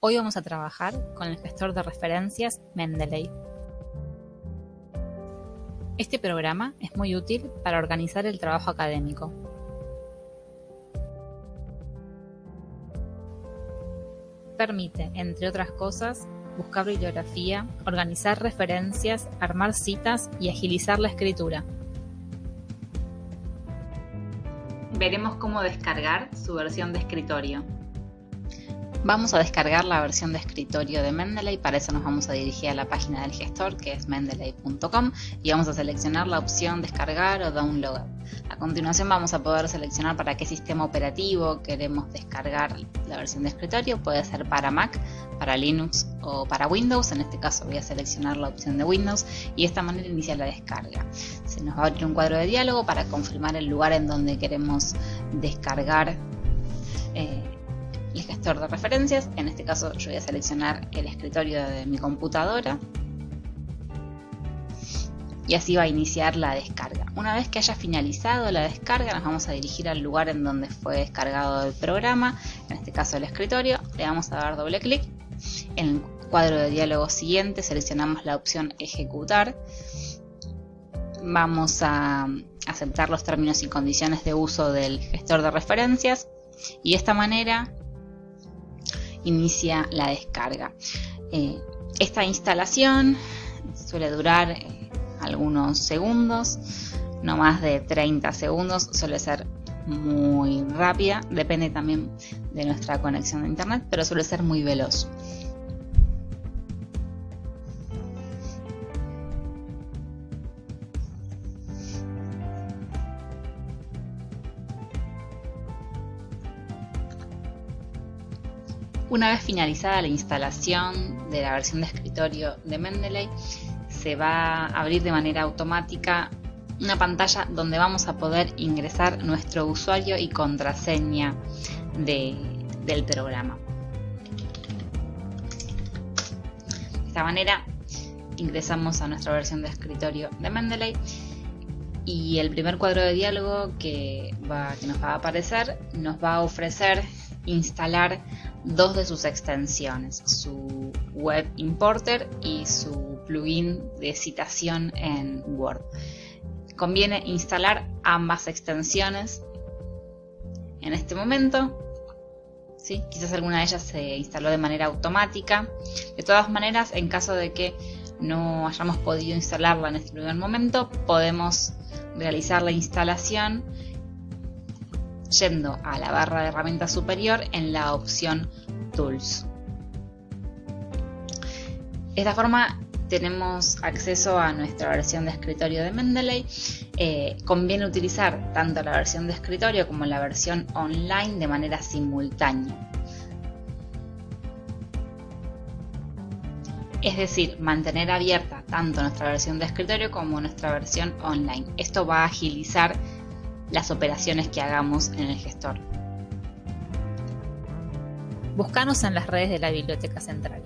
Hoy vamos a trabajar con el gestor de referencias Mendeley. Este programa es muy útil para organizar el trabajo académico. Permite, entre otras cosas, buscar bibliografía, organizar referencias, armar citas y agilizar la escritura. Veremos cómo descargar su versión de escritorio. Vamos a descargar la versión de escritorio de Mendeley, para eso nos vamos a dirigir a la página del gestor que es mendeley.com y vamos a seleccionar la opción descargar o download. A continuación vamos a poder seleccionar para qué sistema operativo queremos descargar la versión de escritorio, puede ser para Mac, para Linux o para Windows, en este caso voy a seleccionar la opción de Windows y de esta manera inicia la descarga. Se nos va a abrir un cuadro de diálogo para confirmar el lugar en donde queremos descargar eh, el gestor de referencias, en este caso yo voy a seleccionar el escritorio de mi computadora. Y así va a iniciar la descarga. Una vez que haya finalizado la descarga nos vamos a dirigir al lugar en donde fue descargado el programa, en este caso el escritorio, le vamos a dar doble clic, en el cuadro de diálogo siguiente seleccionamos la opción ejecutar, vamos a aceptar los términos y condiciones de uso del gestor de referencias. Y de esta manera inicia la descarga. Eh, esta instalación suele durar eh, algunos segundos, no más de 30 segundos, suele ser muy rápida, depende también de nuestra conexión a internet, pero suele ser muy veloz. Una vez finalizada la instalación de la versión de escritorio de Mendeley, se va a abrir de manera automática una pantalla donde vamos a poder ingresar nuestro usuario y contraseña del programa. De esta manera ingresamos a nuestra versión de escritorio de Mendeley y el primer cuadro de diálogo que, que nos va a aparecer nos va a ofrecer instalar dos de sus extensiones, su Web Importer y su plugin de citación en Word. Conviene instalar ambas extensiones en este momento. ¿sí? Quizás alguna de ellas se instaló de manera automática. De todas maneras, en caso de que no hayamos podido instalarla en este primer momento, podemos realizar la instalación yendo a la barra de herramientas superior en la opción Tools. De esta forma tenemos acceso a nuestra versión de escritorio de Mendeley. Eh, conviene utilizar tanto la versión de escritorio como la versión online de manera simultánea. Es decir, mantener abierta tanto nuestra versión de escritorio como nuestra versión online. Esto va a agilizar las operaciones que hagamos en el gestor. Búscanos en las redes de la Biblioteca Central.